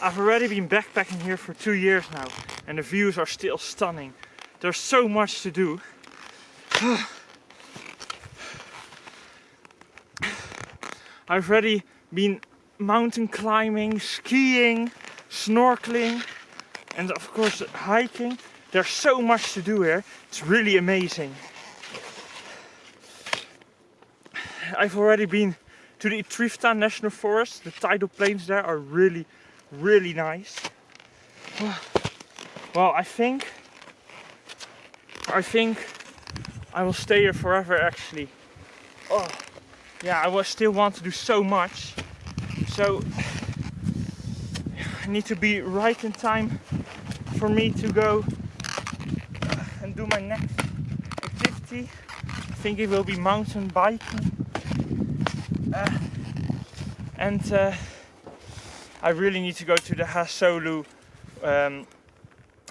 I've already been backpacking here for two years now and the views are still stunning. There's so much to do. I've already been mountain climbing, skiing, snorkeling and of course hiking. There's so much to do here. It's really amazing. I've already been to the Trifta National Forest. The tidal plains there are really, really nice. Well, I think, I think I will stay here forever actually. Oh, yeah, I will still want to do so much. So I need to be right in time for me to go and do my next activity. I think it will be mountain biking. Uh, and uh, I really need to go to the Hasolu um,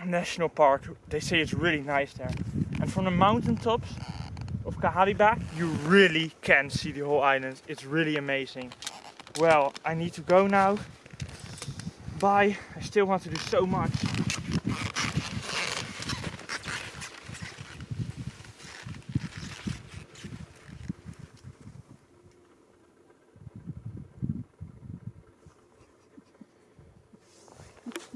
National Park. They say it's really nice there. And from the mountaintops of Kahalibak, you really can see the whole island. It's really amazing. Well, I need to go now. Bye. I still want to do so much.